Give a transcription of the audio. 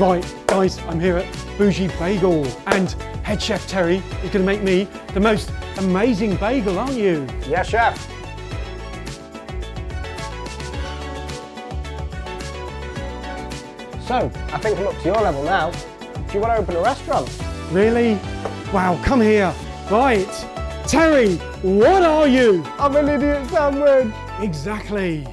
Right, guys, I'm here at Bougie Bagel and head chef Terry is going to make me the most amazing bagel, aren't you? Yes, chef. So, I think I'm up to your level now. Do you want to open a restaurant? Really? Wow, come here. Right, Terry, what are you? I'm an idiot sandwich. Exactly.